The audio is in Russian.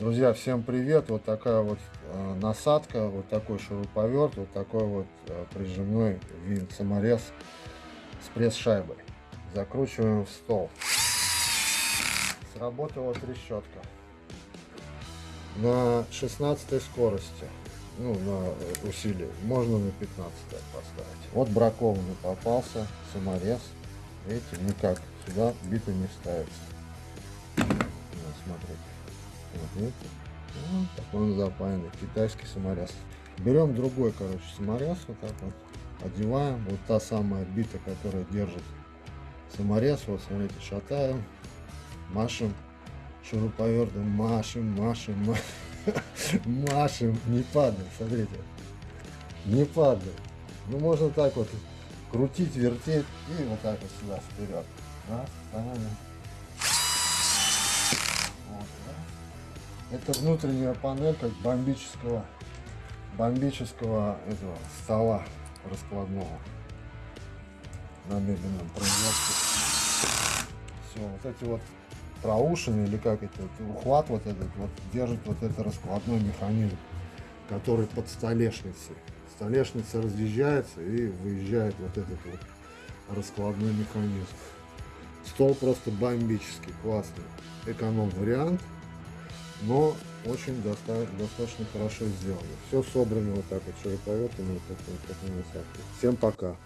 Друзья, всем привет! Вот такая вот э, насадка, вот такой шуруповерт, вот такой вот э, прижимной винт саморез с пресс-шайбой. Закручиваем в стол. Сработала трещотка. На 16 скорости, ну, на усилие, можно на 15 поставить. Вот бракованный попался саморез. Видите, никак сюда бита не ставится. Вот, смотрите. Видите? Вот такой он запаянный, китайский саморез. Берем другой, короче, саморез, вот так вот, одеваем. Вот та самая бита, которая держит саморез. Вот, смотрите, шатаем, машем шуруповертом, машем, машем, машем, машем, не падает, смотрите, не падает. Ну, можно так вот крутить, вертеть и вот так вот сюда, вперед. Раз, ставим. Это внутренняя панелька бомбического, бомбического этого стола раскладного на мебельном производстве. Все, вот эти вот проушины или как это, ухват вот этот вот держит вот этот раскладной механизм, который под столешницей. Столешница разъезжается и выезжает вот этот вот раскладной механизм. Стол просто бомбический, классный. Эконом вариант но очень доста достаточно хорошо сделано. Все собрано вот так вот широковертом, вот такой, вот такой насадкой. Всем пока!